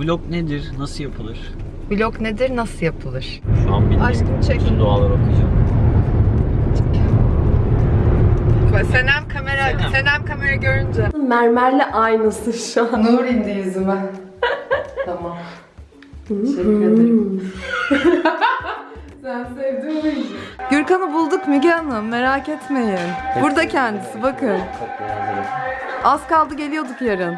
Vlog nedir? Nasıl yapılır? Vlog nedir, nasıl yapılır? Şu an bildiğim Aşkım çek. bütün duaları okuyacağım. Senem kamera, Senem. Senem kamera görünce. Mermerle aynısı şu an. Nur indi yüzüme. tamam. Teşekkür ederim. Sen sevdin mi Gürkan'ı bulduk Müge Hanım merak etmeyin. Burada kendisi bakın. Hazırım. Az kaldı geliyorduk yarın.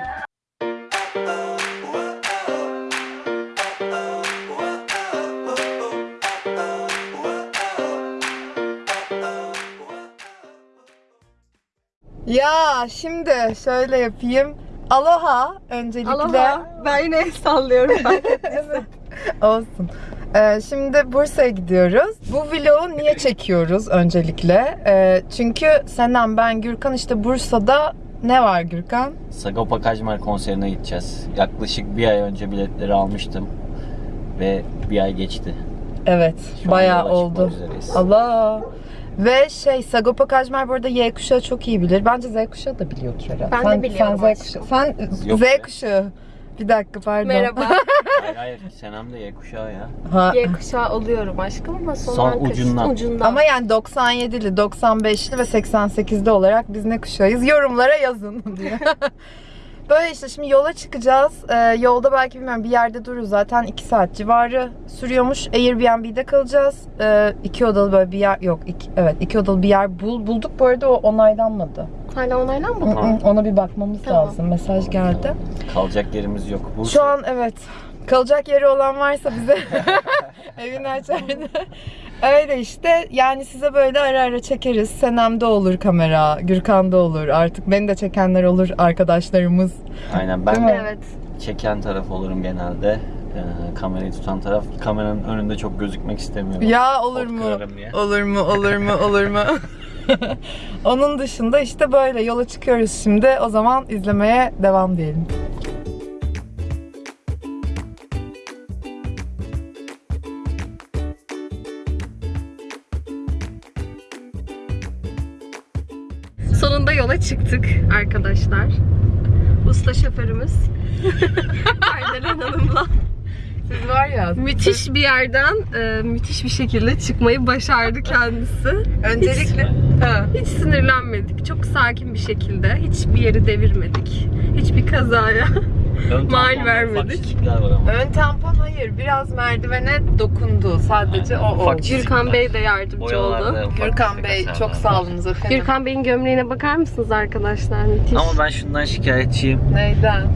Ya şimdi şöyle yapayım. Aloha öncelikle. Aloha. Ben yine sallıyorum. Olsun. Ee, şimdi Bursa'ya gidiyoruz. Bu vlogu niye çekiyoruz öncelikle? Ee, çünkü Senem, ben, Gürkan işte Bursa'da ne var Gürkan? Sagopa Kajmer konserine gideceğiz. Yaklaşık bir ay önce biletleri almıştım. Ve bir ay geçti. Evet, Şu bayağı oldu. Allah. Ve şey Sagopa Kajmer bu arada Y kuşağı çok iyi bilir. Bence Z kuşağı da biliyordur herhalde. Ben de sen, biliyorum Sen Z kuşağı. Sen Yok Z ya. kuşağı. Bir dakika pardon. Merhaba. Hayır hayır Senem de Y kuşağı ya. Ha. Y kuşağı oluyorum aşkım ama son, Son ucundan. ucundan. Ama yani 97'li, 95'li ve 88'li olarak biz ne kuşağıyız? Yorumlara yazın diye. Böyle işte şimdi yola çıkacağız. Ee, yolda belki bilmiyorum bir yerde dururuz. Zaten 2 saat civarı sürüyormuş. Airbnb'de kalacağız. Ee, iki odalı böyle bir yer yok. Iki, evet iki odalı bir yer bul, bulduk. Bu arada o onaylanmadı. Hala onaylanmadı mı? Ona bir bakmamız Tamam. lazım. Mesaj geldi. Kalacak yerimiz yok. Bursa. Şu an evet. Kalacak yeri olan varsa bize evini açardı. Öyle işte. Yani size böyle ara ara çekeriz. Senem'de olur kamera, Gürkan'da olur. Artık beni de çekenler olur arkadaşlarımız. Aynen ben mi? Evet. çeken taraf olurum genelde. Ee, kamerayı tutan taraf. Kameranın önünde çok gözükmek istemiyorum. Ya olur Pot mu? Olur mu? Olur mu? Olur mu? Onun dışında işte böyle yola çıkıyoruz şimdi. O zaman izlemeye devam diyelim. Yola çıktık arkadaşlar. Usta şoförümüz. Erdelen Hanım'la Siz var ya. müthiş bir yerden e, müthiş bir şekilde çıkmayı başardı kendisi. Öncelikle Ha. Hiç sinirlenmedik. Çok sakin bir şekilde. Hiçbir yeri devirmedik. Hiçbir kazaya. Ön Mal vermedik. Ön tampon hayır. Biraz merdivene dokundu. Sadece Aynen, o çizikler. Gürkan Bey de yardımcı oldu. Gürkan Bey çok sağ olunuz efendim. Gürkan Bey'in gömleğine bakar mısınız arkadaşlar? Müthiş. Ama ben şundan şikayetçiyim. Neyden?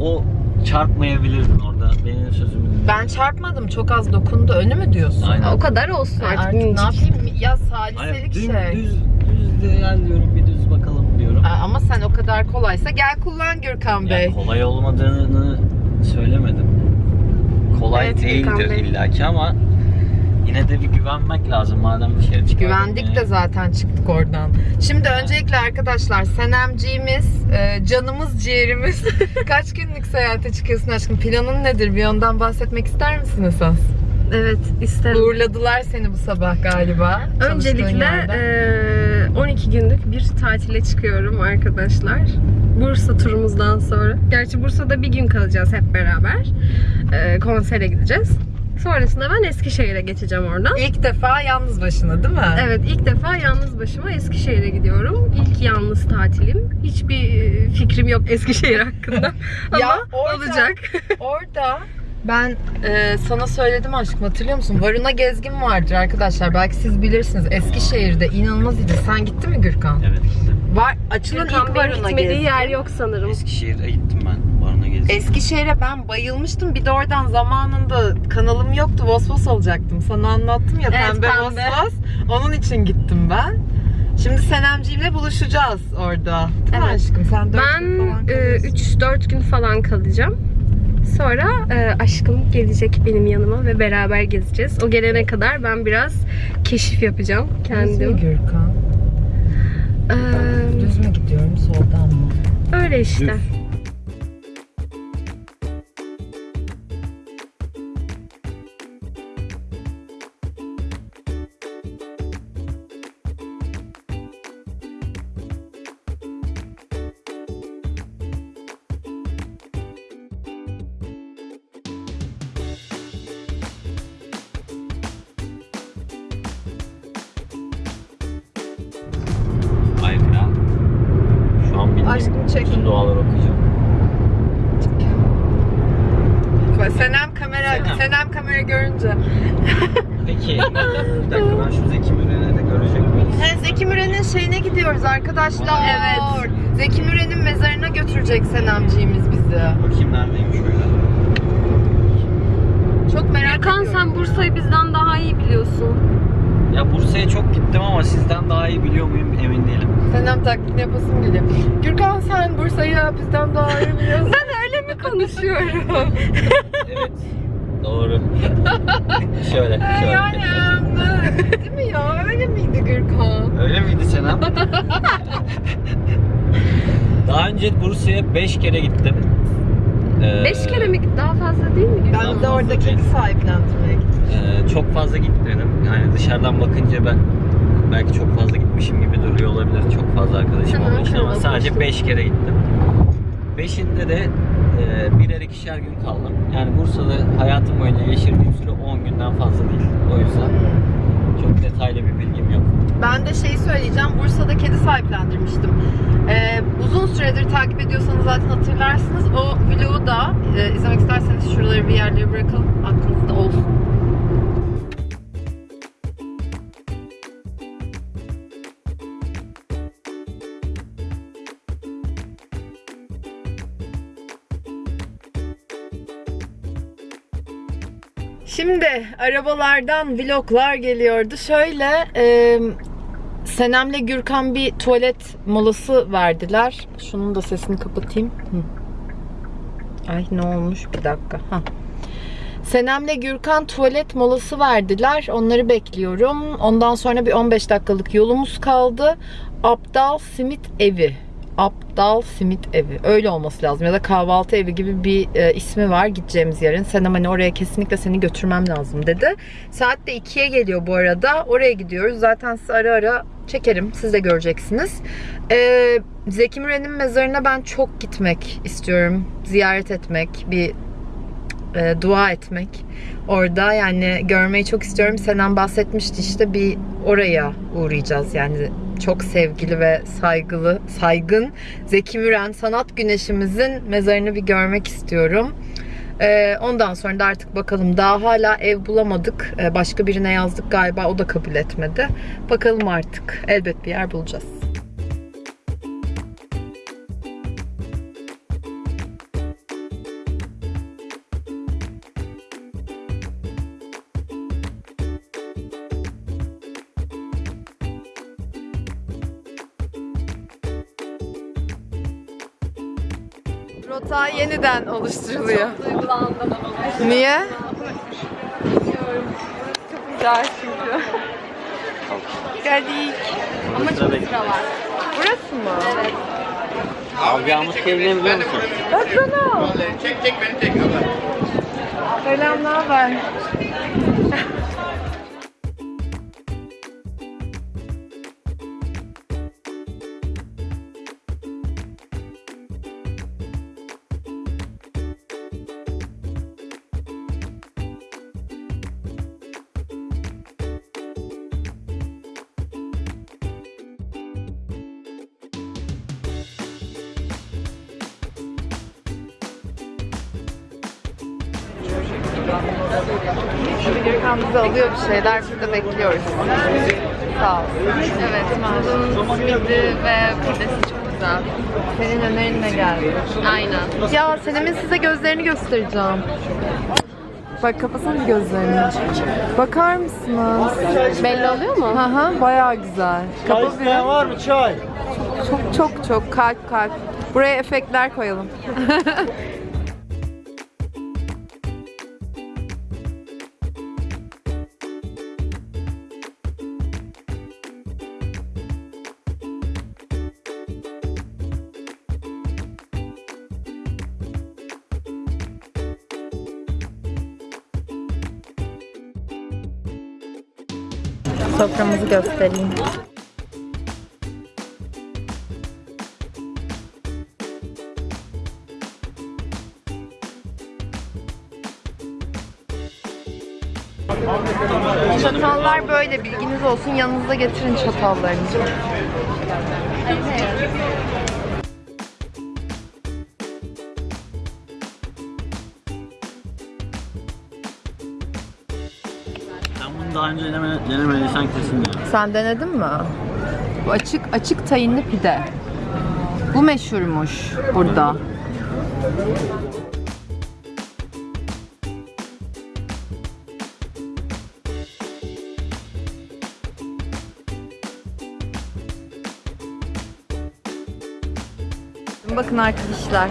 O çarpmayabilirdin orada. Benim sözümü. Ben çarpmadım. Çok az dokundu. Önü mü diyorsun? Aynen. O kadar olsun artık. artık ne yapayım? Ya saliselik düz, şey. düz, düz de gel diyorum diyorum. Aa, Ama sen o kadar kolaysa gel kullan Gürkan Bey. Yani kolay olmadığını söylemedim. Kolay Evet, değildir illaki ama yine de bir güvenmek lazım madem bir şey çıkardın. Güvendik de zaten çıktık oradan. Şimdi öncelikle arkadaşlar Senemciğimiz, e, canımız, ciğerimiz. Kaç günlük seyahate çıkıyorsun aşkım? Planın nedir? Bir ondan bahsetmek ister misin esas? Evet isterim. Uğurladılar seni bu sabah galiba. Öncelikle eee, 12 günlük bir tatile çıkıyorum arkadaşlar. Bursa turumuzdan sonra. Gerçi Bursa'da bir gün kalacağız hep beraber. Eee, konsere gideceğiz. Sonrasında ben Eskişehir'e geçeceğim oradan. İlk defa yalnız başına değil mi? Evet ilk defa yalnız başıma Eskişehir'e gidiyorum. İlk yalnız tatilim. Hiçbir e, fikrim yok Eskişehir hakkında. Ama Ya orada- olacak. Orada ben e, sana söyledim aşkım hatırlıyor musun? Varuna Gezgin vardır arkadaşlar. Belki siz bilirsiniz. Eskişehir'de inanılmaz iyiydi. Sen gittin mi Gürkan? Evet gittim. Var açılan Gürkan ilk Varuna gitmediği Gezgin. yer yok sanırım. Eskişehir'e gittim ben. Barına gezdim. Eskişehir'e ben bayılmıştım. Bir de oradan zamanında kanalım yoktu. Vosvos olacaktım. Sana anlattım ya Evet, pembe, pembe. Vosvos. Onun için gittim ben. Şimdi Senemciğimle buluşacağız orada. Değil mi Evet. aşkım? Sen dört gün Ben falan kalıyorsun. 3-4 gün falan kalacağım. Sonra e, aşkım gelecek benim yanıma ve beraber gezeceğiz. O gelene kadar ben biraz keşif yapacağım kendim. Gürkan? Ee, Düz mü gidiyorum soldan mı? öyle işte. Düz. Senem kamera, Senem. Senem kamera görünce. Peki. bir dakika ben şu Zeki Müren'i de görecek miyiz? He, Zeki Müren'in şeyine gidiyoruz arkadaşlar. Evet. Zeki Müren'in mezarına götürecek Senemciğimiz bizi. Bakayım neredeymiş öyle. Çok merak Gürkan ediyorum. sen Bursa'yı bizden daha iyi biliyorsun. Ya Bursa'ya çok gittim ama sizden daha iyi biliyor muyum emin değilim. Senem taklidini yapasım geliyor. Gürkan sen Bursa'yı bizden daha iyi biliyorsun. Ben öyle mi konuşuyorum? Evet. Doğru. şöyle, şöyle. yani Değil mi ya? Öyle miydi Gürkan? Öyle miydi Senem? Daha önce Bursa'ya 5 kere gittim. Ee, Beş kere mi? Daha fazla değil mi? Ben de fazla orada değil. kedi sahiplendirmeye gittim. Ee, çok fazla gitmedim. Yani dışarıdan bakınca ben belki çok fazla gitmişim gibi duruyor olabilir. Çok fazla arkadaşım için ama sadece konuştum. 5 kere gittim. Beşinde de e, birer ikişer gün kaldım. Yani Bursa'da hayatım boyunca geçirdiğim süre 10 günden fazla değil. O yüzden çok detaylı bir bilgim yok. Ben de şeyi söyleyeceğim. Bursa'da kedi sahiplendirmiştim. Ee, uzun süredir takip ediyorsanız zaten hatırlarsınız. O vlogu da e, izlemek isterseniz şuraları bir yerlere bırakalım. Aklınızda olsun. Şimdi arabalardan vloglar geliyordu. Şöyle e, Senem'le Gürkan bir tuvalet molası verdiler. Şunun da sesini kapatayım. Hı. Ay ne olmuş bir dakika. Ha. Senem'le Gürkan tuvalet molası verdiler. Onları bekliyorum. Ondan sonra bir 15 dakikalık yolumuz kaldı. Abdal Simit Evi. Abdal Simit Evi. Öyle olması lazım. Ya da kahvaltı evi gibi bir e, ismi var gideceğimiz yerin. Senem hani oraya kesinlikle seni götürmem lazım dedi. Saat de 2'ye geliyor bu arada. Oraya gidiyoruz. Zaten size ara ara çekerim. Siz de göreceksiniz. Ee, Zeki Müren'in mezarına ben çok gitmek istiyorum. Ziyaret etmek, bir e, dua etmek. Orada yani görmeyi çok istiyorum. Senem bahsetmişti işte bir oraya uğrayacağız. Yani çok sevgili ve saygılı, saygın Zeki Müren sanat güneşimizin mezarını bir görmek istiyorum. Ee, ondan sonra da artık bakalım. Daha hala ev bulamadık. Ee, başka birine yazdık galiba. O da kabul etmedi. Bakalım artık. Elbet bir yer bulacağız. Yeniden oluşturuluyor. Duygulandım. Niye? Çok güzel çünkü. Geldik. Ama çok sıra var. Burası mı? Evet. Alacağımız şey ne biliyor musun? Baksana. Selam, ne haber? Şeyler. De bekliyoruz. Sağ ol. Evet, bunun simidi ve pidesi çok güzel. Senin önerinle geldi. Aynen. Ya Senem'in size gözlerini göstereceğim. Bak kapasana gözlerini. Bakar mısınız? Belli oluyor mu? Hı hı bayağı güzel. Çay Kapa isteyen var mı çay? Çok çok çok kalp kalp. Buraya efektler koyalım. Soframızı göstereyim. Çatallar böyle bilginiz olsun. Yanınızda getirin çatallarınızı. Denemediysen kesin ya. Sen denedin mi? Bu açık açık tayinli pide. Bu meşhurmuş burada. Bakın arkadaşlar.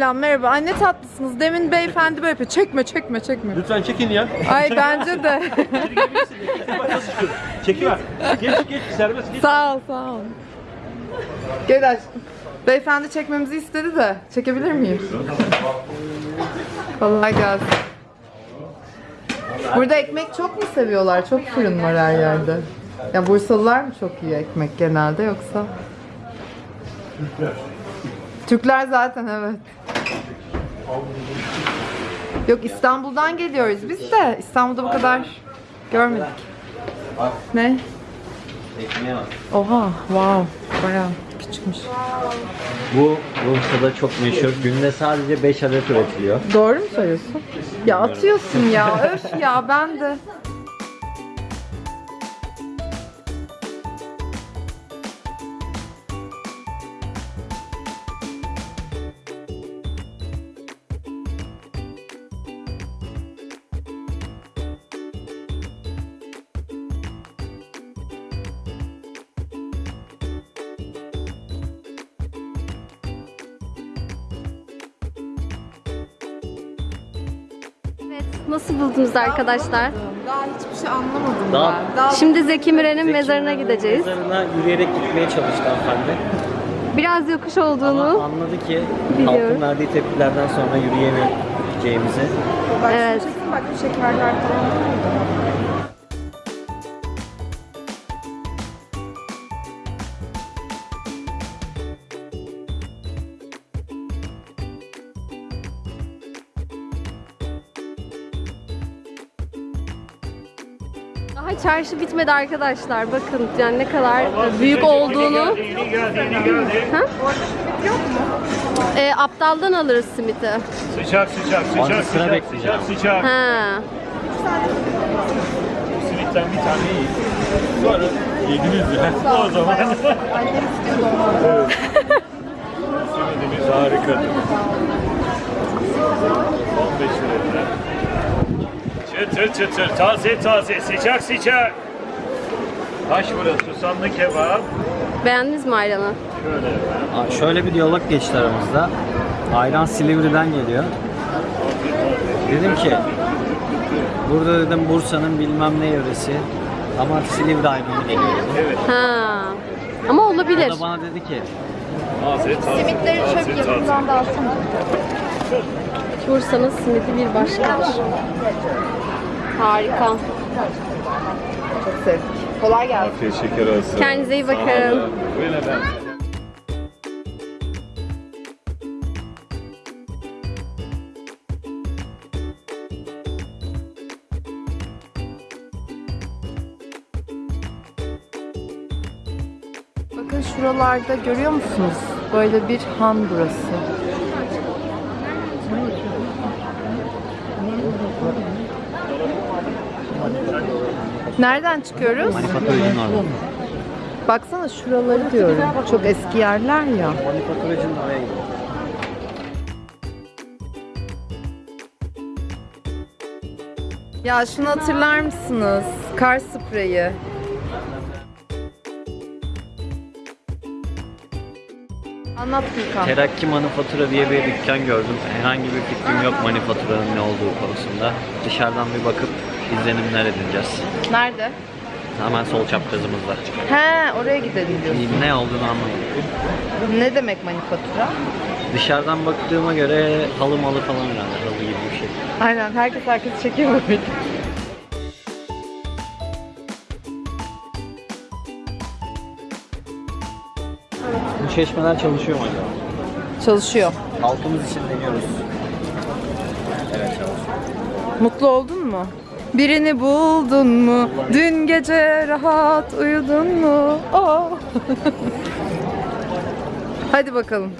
Selam merhaba. Ay ne tatlısınız. Demin beyefendi böyle yapıyor. Çekme çekme çekme. Lütfen çekin ya. Ay bence de. Çekiver. Geç geç serbest geç. sağ ol sağ ol. Gel aşkım. Beyefendi çekmemizi istedi de. Çekebilir miyim? Kolay gelsin. Burada ekmek çok mu seviyorlar? Çok fırın var her yerde. Ya Bursalılar mı çok iyi ekmek genelde yoksa? Türkler zaten evet. Yok İstanbul'dan geliyoruz biz de. İstanbul'da bu kadar görmedik. Ne? Oha, wow. Bayağı küçükmüş. Bu Bursa'da çok meşhur. Günde sadece 5 adet üretiliyor. Doğru mu söylüyorsun? Ya atıyorsun ya. Öf ya ben de. Buldunuz arkadaşlar? Daha hiçbir şey anlamadım Daha- ben. Daha Şimdi Zeki Müren'in mezarına gideceğiz. Mezarına yürüyerek gitmeye çalıştı hanımefendi. Biraz yokuş Ama olduğunu. anladı ki Biliyorum. halkın verdiği tepkilerden sonra yürüyemeyeceğimizi. Evet. bak bu şekerler falan. Çarşı bitmedi arkadaşlar. Bakın yani ne kadar büyük olduğunu. Ha? Ee, aptaldan alırız simiti. Sıcak sıcak sıcak sıra sıcak bekleyeceğim. sıcak sıcak. Ha. Simitten bir tane yiyin. Sonra yediniz ya. O zaman. evet. Simidimiz harikadır. 15 lira. Çıtır çıtır, taze taze, sıcak sıcak. Taş burası, susamlı kebap. Beğendiniz mi ayranı? Şöyle efendim. Aa, Şöyle bir diyalog geçti aramızda. Ayran Silivri'den geliyor. Dedim ki burada dedim Bursa'nın bilmem ne yöresi ama Silivri ayranı geliyor dedim. Ha. Ama O olabilir. da bana dedi ki Taze taze. Simitleri taze, çöp taze. yapımından da alsana. Bursa'nın simidi bir başkadır. Harika. Çok sevdik. Kolay gelsin. Afiyet şeker olsun. Kendinize iyi bakın. olun. Buyurun efendim. Bakın şuralarda görüyor musunuz? Böyle bir han burası. Nereden çıkıyoruz? Baksana şuraları diyorum. Çok eski yerler ya. Ya şunu hatırlar mısınız? Kar spreyi. Anlat Gülkan. Terakki Manifatura diye bir dükkan gördüm. Herhangi bir fikrim yok manifaturanın ne olduğu konusunda. Dışarıdan bir bakıp izlenimler edineceğiz. Nerede? Hemen sol çaprazımızda. He oraya gidelim diyorsun. Ne olduğunu anlamadım. Ne demek manifatura? Dışarıdan baktığıma göre halı malı falan herhalde halı gibi bir şey. Aynen herkes herkes çekiyor mu Bu çeşmeler çalışıyor mu acaba? Çalışıyor. Halkımız için deniyoruz. Evet çalışıyor. Mutlu oldun mu? Birini buldun mu? Dün gece rahat uyudun mu? Oh. Hadi bakalım.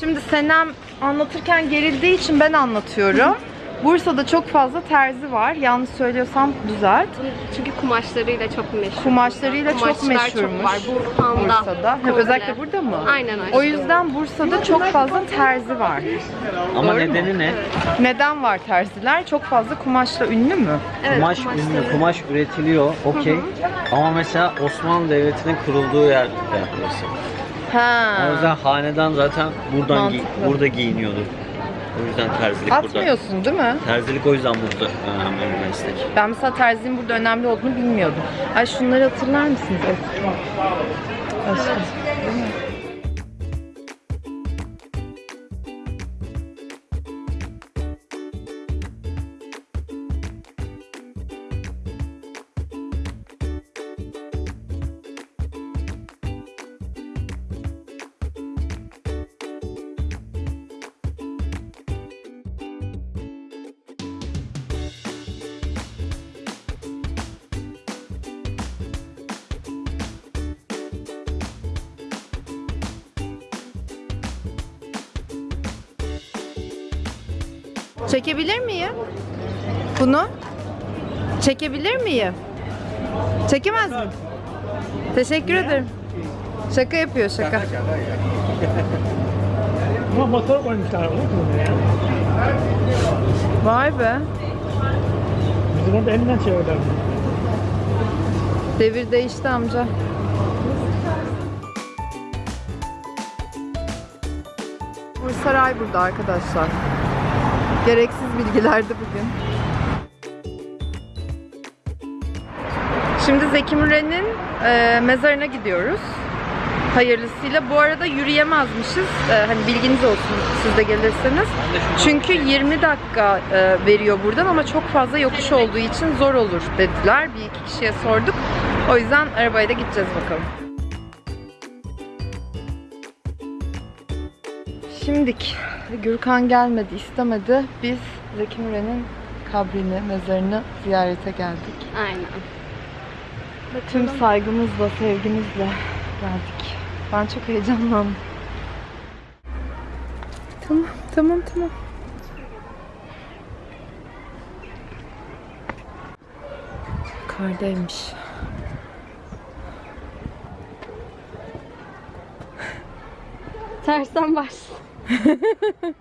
Şimdi Senem anlatırken gerildiği için ben anlatıyorum. Bursa'da çok fazla terzi var. Yanlış söylüyorsam düzelt. Çünkü kumaşlarıyla çok meşhur. Kumaşlarıyla çok meşhurmuş. var. Burhan'da. Bursa'da. Hep komple. özellikle burada mı? Aynen öyle. O yüzden Bursa'da çok fazla terzi var. Ama Doğru mu? nedeni ne? Neden var terziler? Çok fazla kumaşla ünlü mü? Evet, kumaş kumaşları. ünlü, kumaş üretiliyor, okey. Ama mesela Osmanlı Devleti'nin kurulduğu yer burası. Ha. O yüzden hanedan zaten buradan Mantıklı. burada giyiniyordu. O yüzden terzilik burada. Atmıyorsun değil mi? Terzilik o yüzden burada önemli bir meslek. Ben mesela terzinin burada önemli olduğunu bilmiyordum. Ay şunları hatırlar mısınız? Aşkım. Çekebilir miyim? Bunu? Çekebilir miyim? Çekemez miyim? Teşekkür ederim. Şaka yapıyor şaka. Ama motor koymuşlar ya. Vay be. Bizim orada elinden çevirdiler. Devir değişti amca. Saray burada arkadaşlar. Gereksiz bilgilerdi bugün. Şimdi Zeki Müren'in e, mezarına gidiyoruz. Hayırlısıyla. Bu arada yürüyemezmişiz. E, hani bilginiz olsun siz de gelirseniz. Çünkü 20 dakika e, veriyor buradan ama çok fazla yokuş olduğu için zor olur dediler. Bir iki kişiye sorduk. O yüzden arabayla da gideceğiz bakalım. Şimdik Gürkan gelmedi, istemedi. Biz Zeki Müren'in kabrini, mezarını ziyarete geldik. Aynen. Tüm saygımızla, sevgimizle geldik. Ben çok heyecanlandım. Tamam, tamam, tamam. Kardaymış. Tersten baş.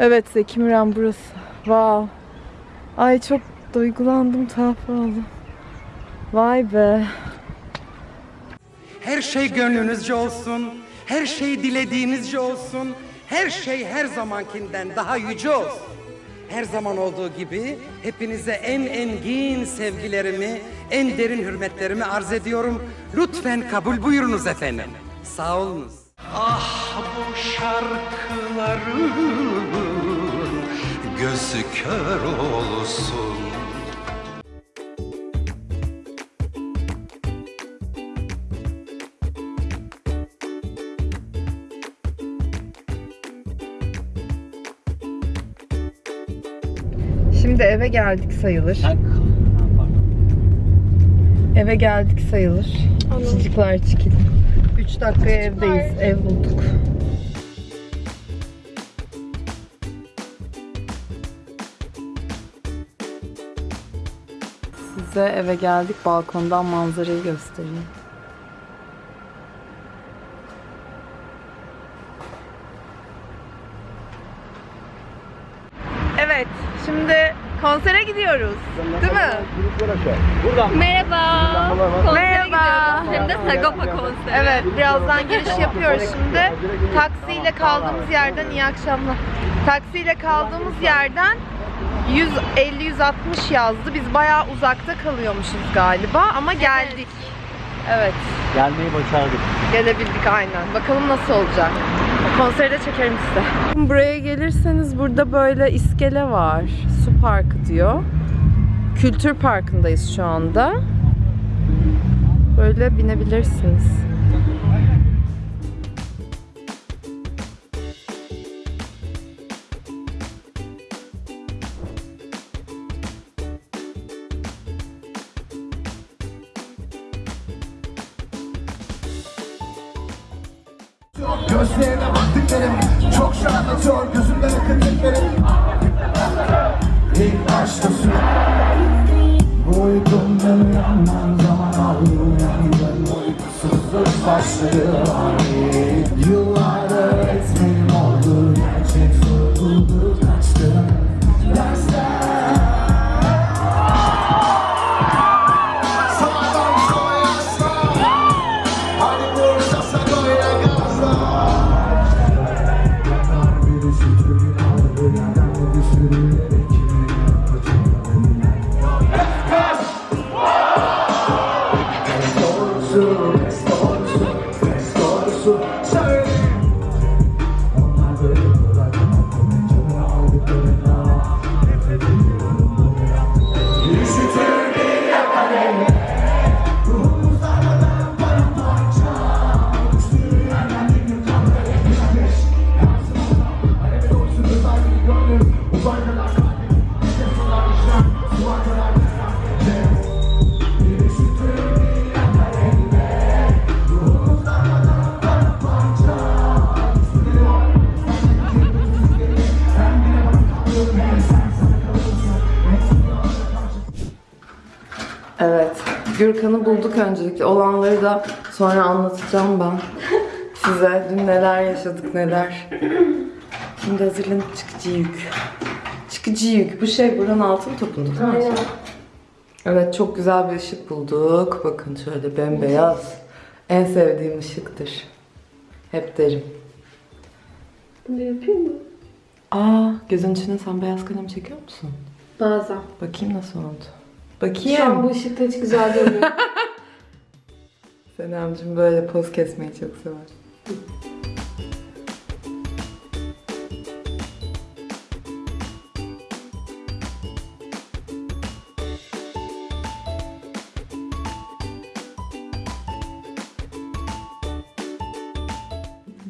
Evet Zeki Müren burası. Wow. Ay çok duygulandım, tuhaf oldum. Vay be. Her şey gönlünüzce olsun. Her şey dilediğinizce olsun. Her şey her zamankinden daha yüce olsun. Her zaman olduğu gibi hepinize en engin sevgilerimi, en derin hürmetlerimi arz ediyorum. Lütfen kabul buyurunuz efendim. Sağ olunuz. Ah bu şarkıların gözü kör olsun. Şimdi eve geldik sayılır. Eve geldik sayılır. Çocuklar çıkın. 3 dakikaya evdeyiz. Ev bulduk. Size eve geldik. Balkondan manzarayı göstereyim. Evet, şimdi konsere gidiyoruz. Değil mi? Merhaba. Konsere Merhaba. gidiyoruz. Hem de Sagopa konseri. Evet, birazdan giriş yapıyoruz şimdi. Taksiyle kaldığımız yerden iyi akşamlar. Taksiyle kaldığımız yerden 150-160 yazdı. Biz bayağı uzakta kalıyormuşuz galiba ama geldik. Evet. Gelmeyi başardık. Gelebildik aynen. Bakalım nasıl olacak. Konseri de çekerim size. Buraya gelirseniz burada böyle iskele var. Su parkı diyor. Kültür parkındayız şu anda. Böyle binebilirsiniz. Gözlerine baktıklarım çok şey anlatıyor gözümden akıttıklarım İlk başta su Uykumdan uyanmam. Zaman aldı Uykusuzluk başladı. Ani Yıllar öğretmenim Gürkan'ı bulduk öncelikle. Olanları da sonra anlatacağım ben. Size dün neler yaşadık neler. Şimdi hazırlanıp çıkıcı yük. Çıkıcı yük. Bu şey buranın altın topunda değil mi? Aynen. Evet çok güzel bir ışık bulduk. Bakın şöyle bembeyaz. En sevdiğim ışıktır. Hep derim. Bunu yapayım mı? Aa gözün içine sen beyaz kalem çekiyor musun? Bazen. Bakayım nasıl oldu. Şu an Bakayım. bu ışıkta hiç güzel durmuyor. Senemcim böyle poz kesmeyi çok sever.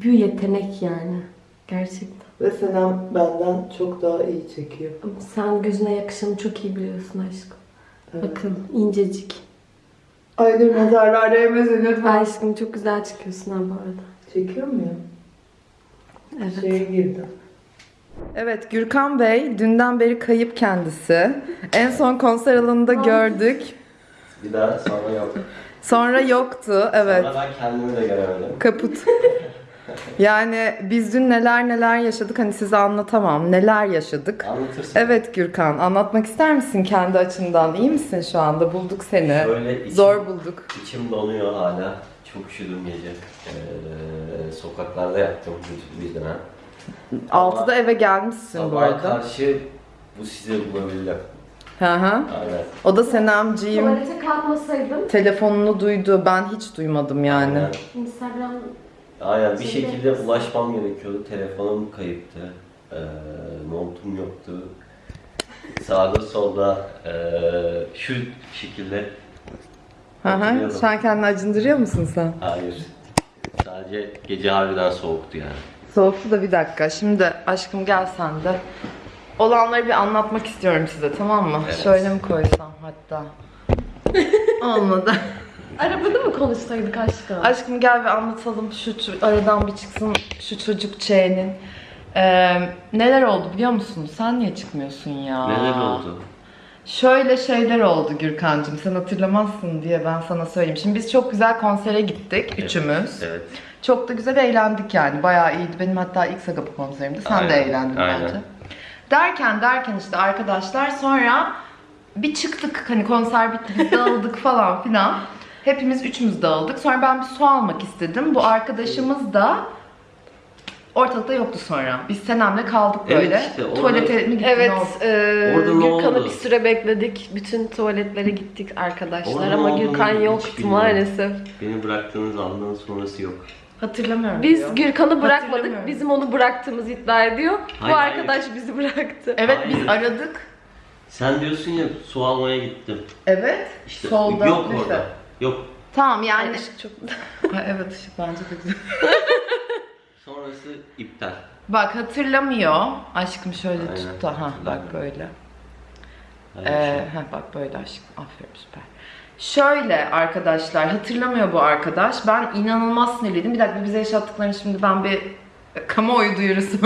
bir yetenek yani. Gerçekten. Ve Senem benden çok daha iyi çekiyor. Ama sen gözüne yakışanı çok iyi biliyorsun aşkım. Bakın incecik. Ay dur nazarlar değmesin lütfen. Aşkım çok güzel çıkıyorsun ha bu arada. Çekiyor muyum? Evet. Şeye girdim. Evet Gürkan Bey dünden beri kayıp kendisi. En son konser alanında gördük. Bir daha sonra yok. Sonra yoktu. Evet. Sonra ben kendimi de göremedim. Kaput. Yani biz dün neler neler yaşadık hani size anlatamam. Neler yaşadık. Anlatırsın. Evet Gürkan anlatmak ister misin kendi açından? İyi misin şu anda? Bulduk seni. Böyle içim, Zor bulduk. içim donuyor hala. Çok üşüdüm gece. Ee, sokaklarda yattım YouTube izleme. 6'da eve gelmişsin bu arada. karşı bu sizi bulabildim. Hı hı. Aynen. O da Senemciğim Tuvalete kalkmasaydım telefonunu duydu. Ben hiç duymadım yani. Aynen. Instagram Aynen. Bir şekilde ulaşmam gerekiyordu. Telefonum kayıptı. Ee, montum yoktu. Sağda solda ee, şu şekilde Hı hı. Hatırlıyorum. Şu an kendini acındırıyor musun sen? Hayır. Sadece gece harbiden soğuktu yani. Soğuktu da bir dakika. Şimdi aşkım gel sen de. Olanları bir anlatmak istiyorum size tamam mı? Evet. Şöyle mi koysam hatta? Olmadı. Arabada mı konuşsaydık aşkım? Aşkım gel bir anlatalım şu aradan bir çıksın şu çocuk Ç'nin. Ee, neler oldu biliyor musun? Sen niye çıkmıyorsun ya? Neler oldu? Şöyle şeyler oldu Gürkan'cığım. Sen hatırlamazsın diye ben sana söyleyeyim. Şimdi biz çok güzel konsere gittik üçümüz. Evet. Çok da güzel eğlendik yani. Bayağı iyiydi. Benim hatta ilk Sagapa konserimdi. Sen de Aynen, eğlendin aynen. bence. Derken derken işte arkadaşlar sonra bir çıktık hani konser bitti biz dağıldık falan filan. Hepimiz üçümüz dağıldık. Sonra ben bir su almak istedim. Bu arkadaşımız da Ortalıkta yoktu sonra. Biz Senem'le kaldık Evet böyle. işte, orada- Tuvalete mi gittin? Evet, e, Orada ne Gürkan'ı oldu? bir süre bekledik. Bütün tuvaletlere gittik arkadaşlar Orada ne ama olduğunu Gürkan hiç yoktu bilmiyorum. maalesef. Beni bıraktığınız andan sonrası yok. Hatırlamıyorum Biz diyor. Gürkan'ı bırakmadık, bizim onu bıraktığımızı iddia ediyor. Hayır, Bu hayır. arkadaş bizi bıraktı. Evet biz aradık. Sen diyorsun ya su almaya gittim. Evet. İşte Solda. yok işte. orada. Yok. Tamam yani. Yani ışık çok... Ha, evet ışık bence de güzel. Sonrası iptal. Bak hatırlamıyor. Aşkım şöyle Aynen. tut da. Ha bak böyle. Öyle bir Ee, şey. ha, bak böyle aşkım. Aferin süper. Şöyle arkadaşlar hatırlamıyor bu arkadaş. Ben inanılmaz sinirliydim. Bir dakika bize yaşattıklarını şimdi ben bir kamuoyu duyurusu.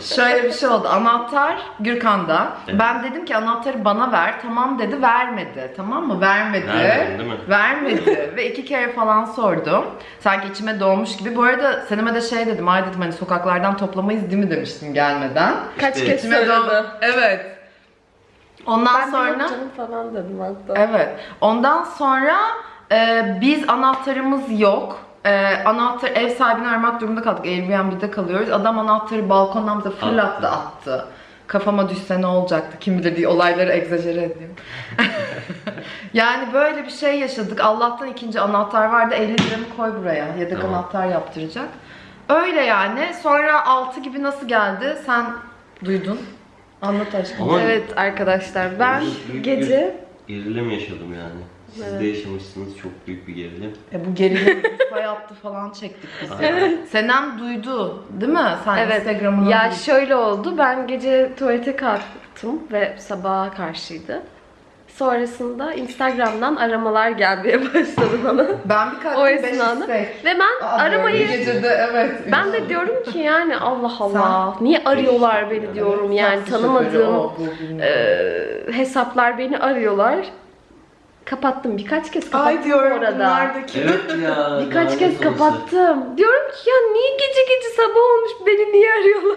Şöyle bir şey oldu. Anahtar Gürkan'da. Evet. Ben dedim ki anahtarı bana ver. Tamam dedi. Vermedi. Tamam mı? Vermedi. Vermedin değil mi? Vermedi. Ve iki kere falan sordum. Sanki içime doğmuş gibi. Bu arada Seneme de şey dedim. Ay dedim hani sokaklardan toplamayız değil mi demiştim gelmeden. Kaç İşte- kez İçime söyledi. doğ- Evet. Ondan Ben sonra... canım falan dedim hatta. Evet. Ondan sonra e, biz anahtarımız yok. E, anahtar ev sahibini aramak durumunda kaldık. Airbnb'de kalıyoruz. Adam anahtarı balkondan bize fırlattı attı. Kafama düşse ne olacaktı kim bilir diye olayları egzajere edeyim. yani böyle bir şey yaşadık. Allah'tan ikinci anahtar vardı. 50 liramı koy buraya. Yedek Tamam. anahtar yaptıracak. Öyle yani. Sonra 6 gibi nasıl geldi? Sen duydun. Anlat aşkım. Ama Evet arkadaşlar ben bir gece Gerilim yaşadım yani. Siz de yaşamışsınız çok büyük bir gerilim. E bu gerilim hayattı falan çektik biz. Evet. Senem duydu değil mi? Sen Evet. Instagram'ına Ya duydun. şöyle oldu. Ben gece tuvalete kalktım ve sabaha karşıydı. Sonrasında Instagram'dan aramalar gelmeye başladı bana. ben bir o kalktım 5 esnada. istek. Ve ben Aa, aramayı gecede evet. ben de diyorum ki yani Allah Allah niye arıyorlar beni diyorum yani tanımadığım o, e, hesaplar beni arıyorlar. Kapattım birkaç kez kapattım Ay diyorum bu arada. bunlardaki. Evet ya. Birkaç kez kapattım. Diyorum ki ya niye gece gece sabah olmuş beni niye arıyorlar?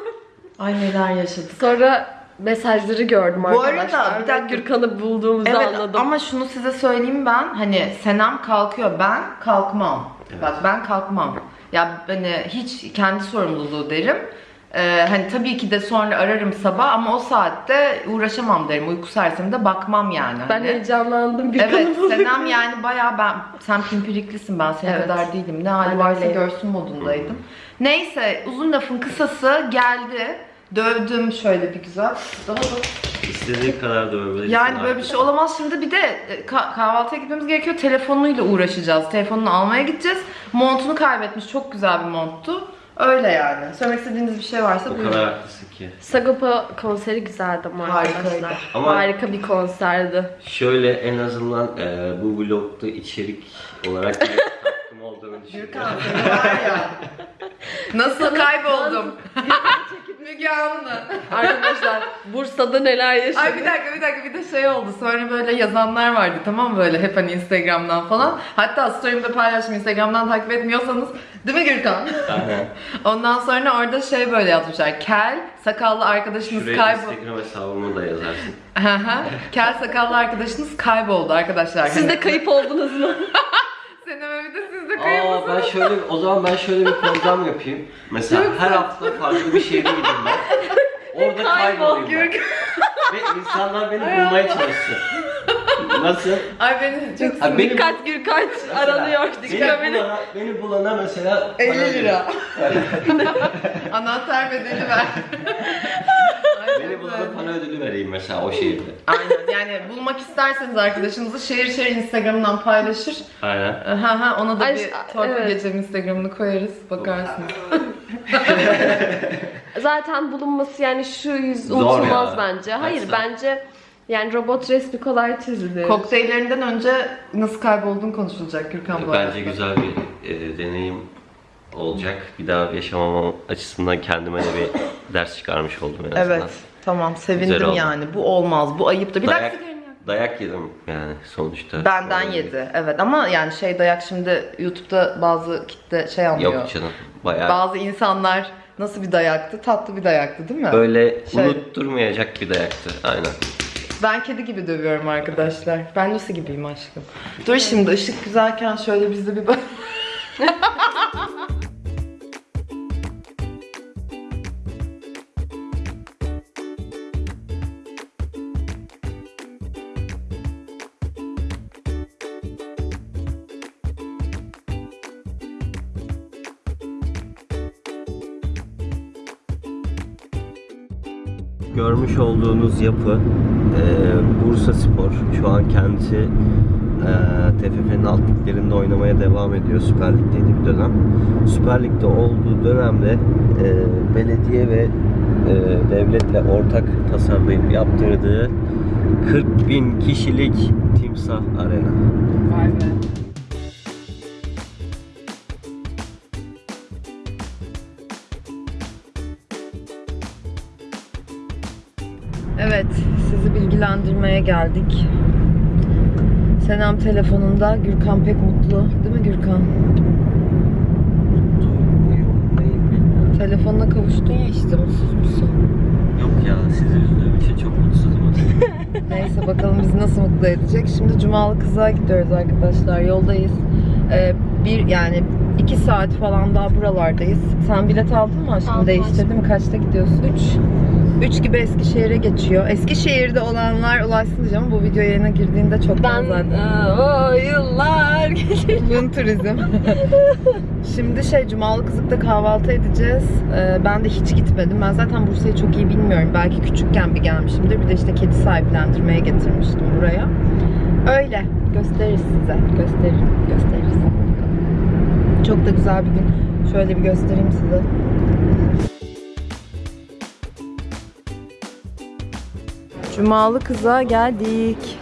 Ay neler yaşadık. Sonra mesajları gördüm Bu arada arkadaşlar. bir Bir dakika- Gürkan'ı bulduğumuzu Evet anladım. ama şunu size söyleyeyim ben hani Senem kalkıyor ben kalkmam. Evet. Bak ben kalkmam. Ya hani hiç kendi sorumluluğu derim. Ee, hani tabii ki de sonra ararım sabah ama o saatte uğraşamam derim. Uyku sersemde bakmam yani. ben hani. heyecanlandım Gürkan'ı Evet. Senem yani bayağı ben sen pimpiriklisin ben senin Evet. kadar değilim. Ne hali Ben varsa öyleyim. görsün modundaydım. Neyse uzun lafın kısası geldi. Dövdüm şöyle bir güzel. Daha da İstediğin kadar dövebilirsin. yani böyle bir şey olamaz. Şimdi bir de e, ka- kahvaltıya gitmemiz gerekiyor. Telefonuyla uğraşacağız. Telefonunu almaya gideceğiz. Montunu kaybetmiş. Çok güzel bir monttu. Öyle yani. Söylemek istediğiniz bir şey varsa O buyurun. kadar haklısın ki. Sagopa konseri güzeldi ama Harikaydı. arkadaşlar. Ama- Harika bir konserdi. Şöyle en azından e, bu vlogda içerik olarak bir hakkım olduğunu düşünüyorum. Gürkan seni var ya. Nasıl kayboldum? Müge Anlı. Arkadaşlar Bursa'da neler yaşadık. Ay bir dakika bir dakika bir de şey oldu. Sonra böyle yazanlar vardı tamam mı böyle hep hani Instagram'dan falan. Hatta story'imde paylaştım Instagram'dan takip etmiyorsanız. Değil mi Gürkan? Aynen. Ondan sonra orada şey böyle yazmışlar. Kel, sakallı arkadaşınız Şuraya kayboldu. Instagram hesabımı da yazarsın. Kel, sakallı arkadaşınız kayboldu arkadaşlar. Siz de kayıp oldunuz mu? Senem bir de siz de Aa ben şöyle o zaman ben şöyle bir program yapayım. Mesela her hafta farklı bir şehre gideyim ben. Orada kaybolayım ben. Ve insanlar beni bulmaya çalışsın. Nasıl? Ay beni çok Ha, benim, Dikkat Gürkaç aranıyor. beni, Dikkat beni. bulana, beni bulana mesela 50 lira. Anahtar bedeli ver. Ay, Beni çok bulana güzel. para ödülü vereyim mesela o şehirde. Aynen yani bulmak isterseniz arkadaşınızı şehir şehir Instagram'dan paylaşır. Aynen. Ha ha ona da Ay, bir torpil evet. gecem Instagram'ını koyarız bakarsınız. Zaten bulunması yani şu yüz Zor unutulmaz ya. bence. Hayır Gerçekten. bence yani robot resmi kolay çizilir. Kokteyllerinden önce nasıl kaybolduğun konuşulacak Gürkan bu arada. Bence güzel bir e, deneyim olacak. Bir daha yaşamamam açısından kendime de bir ders çıkarmış oldum en azından. Evet tamam Güzel sevindim oldu. yani bu olmaz bu ayıp da bir Dayak, dakika dayak yedim yani sonuçta. Benden Öyle yedi evet ama yani şey dayak şimdi YouTube'da bazı kitle şey anlıyor. Yok canım. Bayağı Bazı insanlar nasıl bir dayaktı? Tatlı bir dayaktı değil mi? böyle Şöyle. unutturmayacak bir dayaktı. Aynen. Ben kedi gibi dövüyorum arkadaşlar. Ben Lucy gibiyim aşkım. Dur şimdi ışık güzelken şöyle biz bir bak. görmüş olduğunuz yapı e, Bursa Spor. Şu an kendisi e, TFF'nin alt liglerinde oynamaya devam ediyor. Süper Lig'deydi bir dönem. Süper Lig'de olduğu dönemde e, belediye ve e, devletle ortak tasarlayıp yaptırdığı 40 bin kişilik Timsah Arena. Vay be. Geldik. Senem telefonunda, Gürkan pek mutlu. Değil mi Gürkan? Telefonuna kavuştun ya işte, mutsuz musun? Yok ya sizi üzdüğüm için çok mutsuzum. Neyse bakalım bizi nasıl mutlu edecek. Şimdi Cumalı Kızığa gidiyoruz arkadaşlar. Yoldayız. Ee, bir yani iki saat falan daha buralardayız. Sen bilet aldın mı aşkım? Değiştirdin mi? Kaçta gidiyorsun? 3. 3 gibi Eskişehir'e geçiyor. Eskişehir'de olanlar ulaşsın diyeceğim. Bu video yayına girdiğinde çok Ben zaten. o yıllar. Yun turizm. Şimdi şey Cumalı Kızık'ta kahvaltı edeceğiz. Ee, ben de hiç gitmedim. Ben zaten Bursa'yı çok iyi bilmiyorum. Belki küçükken bir gelmişimdir. Bir de işte kedi sahiplendirmeye getirmiştim buraya. Öyle. Gösteririz size. Gösteririm. Gösteririz. Çok da güzel bir gün. Şöyle bir göstereyim size. Cumalı Kızığa geldik.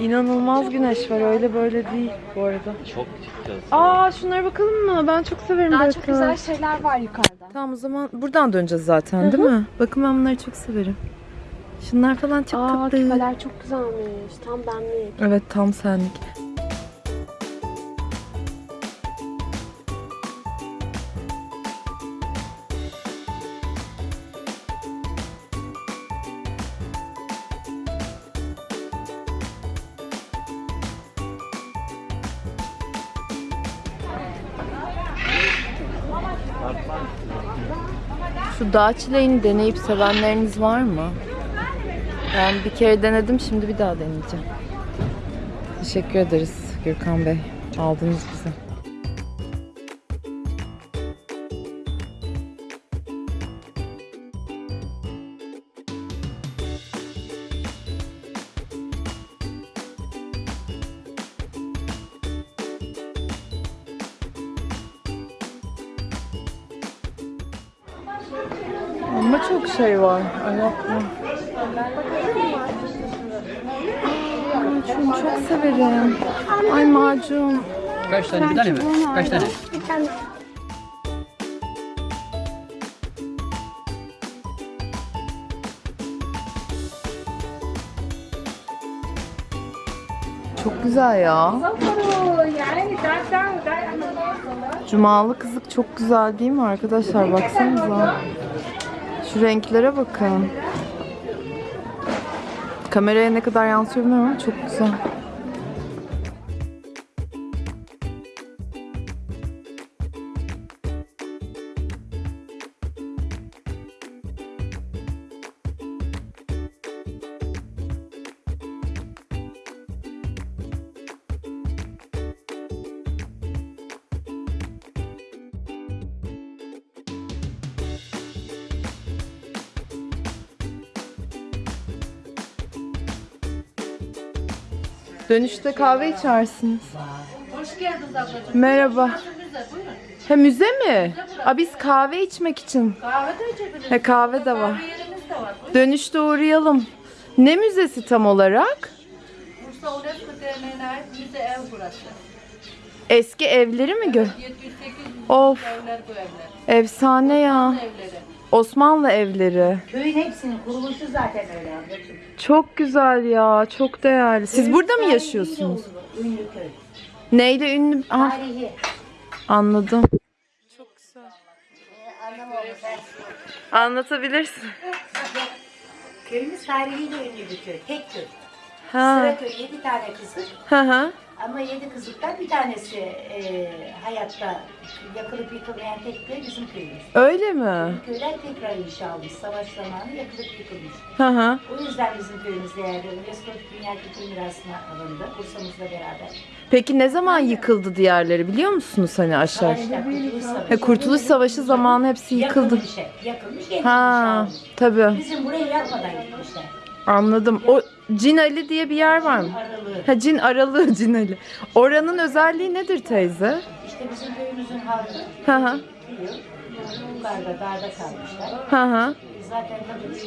İnanılmaz güneş var öyle böyle değil bu arada. Çok çıkacağız. Aa şunlara bakalım mı? Ben çok severim Daha böyle çok güzel şeyler var yukarıda. Tamam o zaman buradan döneceğiz zaten değil mi? Bakın ben bunları çok severim. Şunlar falan çok Aa tatlı. küpeler çok güzelmiş. Tam benlik. Evet tam senlik. Şu dağ çileğini deneyip sevenleriniz var mı? Ben bir kere denedim, şimdi bir daha deneyeceğim. Teşekkür ederiz Gürkan Bey. Aldınız bizi. Tane? Bir tane mi? Kaç tane? Çok güzel ya. Cumalı kızık çok güzel değil mi arkadaşlar? Baksanıza. Şu renklere bakın. Kameraya ne kadar yansıyor bilmiyorum ama çok güzel. Dönüşte kahve içersiniz. Hoş geldiniz ablacığım. Merhaba. He müze mi? Aa, biz kahve içmek için. Kahve de içebiliriz. He kahve de var. Dönüşte uğrayalım. Ne müzesi tam olarak? Bursa UNESCO Derneği'ne ait müze ev burası. Eski evleri mi gör? 700-800 Of evler bu evler. efsane ya. Evleri. Osmanlı evleri. Köyün hepsinin kuruluşu zaten öyle ablacığım. Çok güzel ya. Çok değerli. Siz burada mı yaşıyorsunuz? Ünlü köy. Neyle ünlü? Ah, Tarihi. anladım. Çok güzel. Anlatabilirsin. Köyümüz tarihiyle ünlü bir köy. Tek köy. Ha. Sıraköy 7 tane kızlık Hı hı. Ama 7 kızlıktan bir tanesi e, hayatta yakılıp yıkılmayan tek köy bizim köyümüz. Öyle mi? Köyler tekrar inşa olmuş. Savaş zamanı yakılıp yıkılmış. Hı hı. O yüzden bizim köyümüz değerli. UNESCO Dünya Kültür Mirası'na alındı. Bursa'mızla beraber. Peki ne zaman yıkıldı diğerleri biliyor musunuz hani aşağı? Savaşta Kurtuluş Savaşı. He, Kurtuluş Savaşı zamanı hepsi yıkıldı. Yakılmış. Yakılmış, yeniden Ha, tabii. Bizim burayı yakmadan gitmişler. Anladım. O Cin Ali diye bir yer var mı? Aralığı. Ha Cin Aralığı Cin Ali. Oranın özelliği nedir teyze? İşte bizim köyümüzün halkı Hı hı. Yukarıda, dağda kalmışlar. Hı hı. Zaten tabii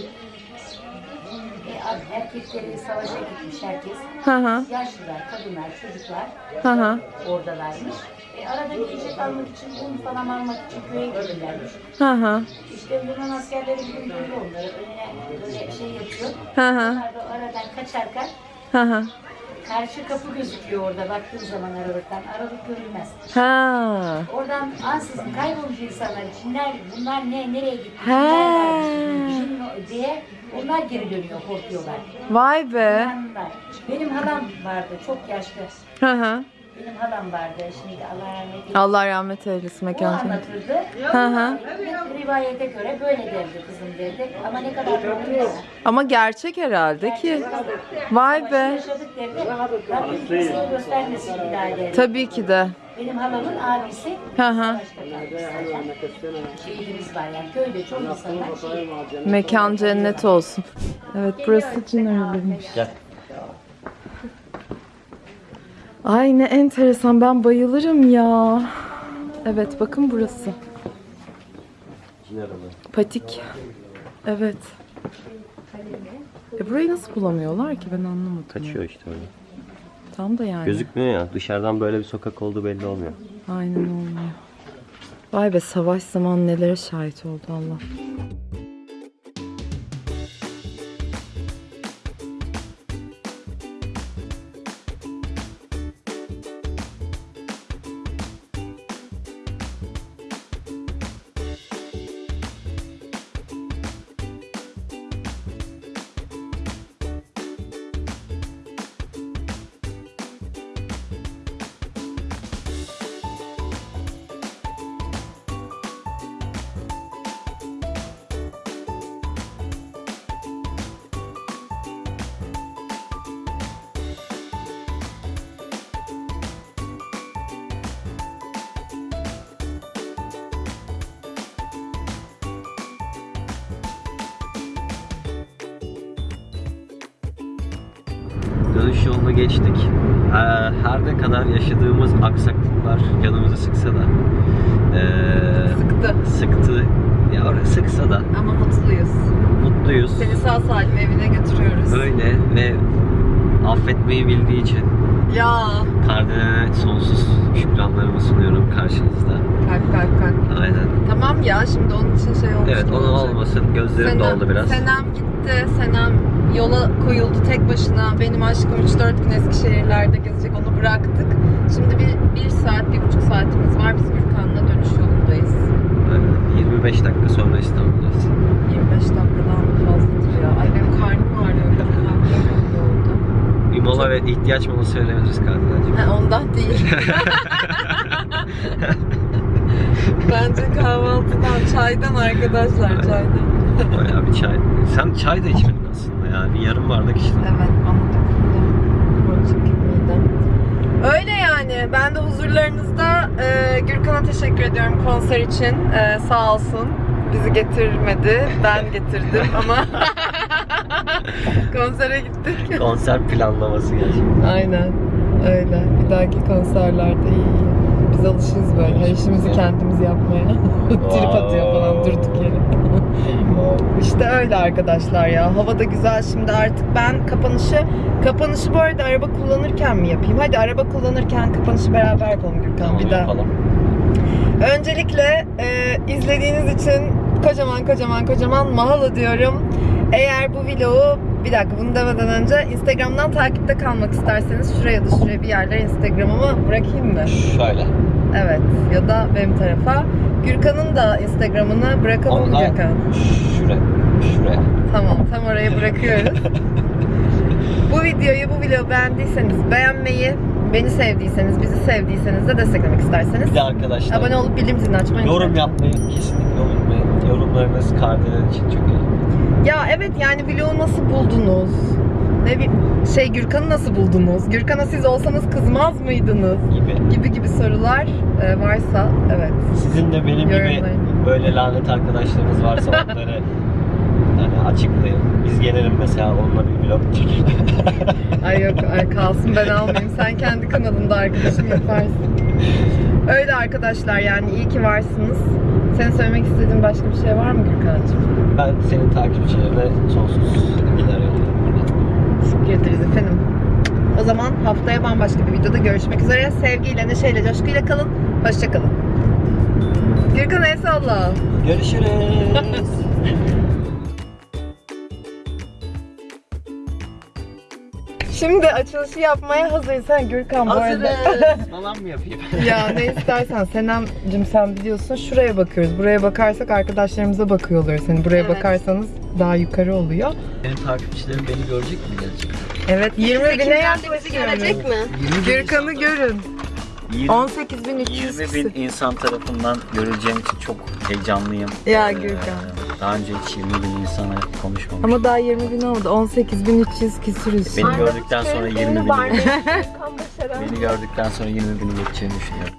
e, erkekleri savaşa gitmiş herkes. Hı hı. Yaşlılar, kadınlar, çocuklar Hı hı. oradalarmış. E, arada yiyecek almak için, un falan almak için köye gelirlermiş. Hı hı. İşte Yunan askerleri bir görüyor onları. Önüne böyle şey yapıyor. Hı hı. Onlar da aradan kaçarken Hı hı. karşı kapı gözüküyor orada baktığın zaman aralıktan. Aralık görünmez. Ha. Oradan ansızın kaybolmuş insanlar. Çinler bunlar ne, nereye gitti? He. Varmış, Çin diye onlar geri dönüyor, korkuyorlar. Vay be. Benim halam vardı, çok yaşlı. Hı hı. Benim halam vardı, şimdi Allah rahmet eylesin. Allah rahmet eylesin O mekan cennet. anlatırdı. Hı hı. Rivayete göre böyle derdi kızım derdi. Ama ne kadar doğru. Ama gerçek herhalde ki. Vay be. Yaşadık derdi. Rabbim kimseye göstermesin bir daha derdi. Tabii ki de. Benim halamın abisi Hı hı. kalmış. Şehidimiz var yani köyde çok insanlar şehit. Mekan cennet olsun. Evet burası Cin Aralı'ymış. Gel. Ay ne enteresan ben bayılırım ya. Evet bakın burası. Patik. Evet. E burayı nasıl bulamıyorlar ki ben anlamadım. Kaçıyor işte öyle. Tam da yani. Gözükmüyor ya. Dışarıdan böyle bir sokak olduğu belli olmuyor. Aynen olmuyor. Vay be savaş zamanı nelere şahit oldu Allah. Dönüş yolunu geçtik. Ee, Her ne kadar yaşadığımız aksaklıklar canımızı sıksa da ee, Sıktı. sıktı. Ya sıksa da Ama mutluyuz. mutluyuz. Seni sağ salim evine götürüyoruz. Öyle ve affetmeyi bildiği için Ya. Kardinal'e sonsuz şükranlarımı sunuyorum karşınızda. Kalp kalp kalp. Aynen. Tamam ya şimdi onun için şey olmuş. Evet onu olmasın. Gözlerim doldu biraz. Senem gitti. Senem yola koyuldu tek başına. Benim aşkım 3-4 gün Eskişehirlerde gezecek. Onu bıraktık. Şimdi bir, bir saat, bir buçuk saatimiz var. Biz Gürkan'la dönüş yolundayız. Aynen. 25 dakika sonra İstanbul'dayız. 25 dakikadan fazladır ya. Ay benim karnım ağrıyor. Bir mola ve ihtiyaç molası verebiliriz Kardinal'cim. Ha, ondan değil. Bence kahvaltıdan, çaydan arkadaşlar, çaydan. Bayağı bir çay. Sen çay da içmedin yarım bardak içtin. Evet, anladım. Boncuk gibiydi. Öyle yani. Ben de huzurlarınızda e, Gürkan'a teşekkür ediyorum konser için. E, sağ olsun. Bizi getirmedi. Ben getirdim ama konsere gittik. Konser planlaması gerçekten. Aynen. Öyle. Bir dahaki konserlerde iyi. Biz alışırız böyle. Her işimizi kendimiz yapmaya. Trip atıyor falan durduk yere. İşte öyle arkadaşlar ya. Hava da güzel şimdi artık ben kapanışı kapanışı bu arada araba kullanırken mi yapayım? Hadi araba kullanırken kapanışı beraber yapalım Gürkan Tamam bir daha. yapalım. Öncelikle e, izlediğiniz için kocaman kocaman kocaman mahalo diyorum. Eğer bu vlogu bir dakika bunu demeden önce Instagram'dan takipte kalmak isterseniz şuraya da şuraya bir yerlere Instagram'ımı bırakayım mı? Şöyle. Evet ya da benim tarafa. Gürkan'ın da Instagram'ını bırakalım mı Onu da Gürkan? şuraya. Şuraya. Tamam tam oraya bırakıyoruz. Bu videoyu, bu vlogu beğendiyseniz beğenmeyi, beni sevdiyseniz, bizi sevdiyseniz de desteklemek isterseniz Bir de arkadaşlar abone olup bildirim zilini açmayı yorum yapmayı kesinlikle unutmayın. Yorumlarınız Kardelen için çok önemli. Ya evet yani vlogu nasıl buldunuz? Ne bileyim şey Gürkan'ı nasıl buldunuz? Gürkan'a siz olsanız kızmaz mıydınız? Gibi. Gibi gibi sorular e, varsa evet. Sizin de benim gibi Yorumlayın. böyle lanet arkadaşlarınız varsa onları hani açıklayın. Biz gelelim mesela onunla bir vlog çekelim. Ay yok ay kalsın ben almayayım. Sen kendi kanalında arkadaşım yaparsın. Öyle arkadaşlar yani iyi ki varsınız. Senin söylemek istediğin başka bir şey var mı Gürkan'cığım? ben senin takipçilerine sonsuz yolluyorum Teşekkür ederiz efendim. O zaman haftaya bambaşka bir videoda görüşmek üzere. Sevgiyle, neşeyle, coşkuyla kalın. Hoşçakalın. Gürkan el salla. Görüşürüz. Şimdi açılışı yapmaya hazırsan Gürkan bu arada. Hazırız. Falan mı yapayım? ya ne istersen Senem'cim sen biliyorsun şuraya bakıyoruz. Buraya bakarsak arkadaşlarımıza bakıyor oluyoruz. Hani buraya Evet. bakarsanız daha yukarı oluyor. Senin takipçilerin beni görecek mi gerçekten? Evet 20 bine Kimler de bizi yaklaşıyoruz. görecek mi? Gürkan'ı görün. 20, 18.300 20 kişi. bin insan tarafından görüleceğim için çok heyecanlıyım. Ya Ee, Gürkan. Daha önce hiç 20 bin insana konuşmamıştım. Ama daha 20 bin oldu. 18.300 küsürüz. Beni gördükten sonra 20 bini Barbie. Beni gördükten sonra 20 bini geçeceğini düşünüyorum.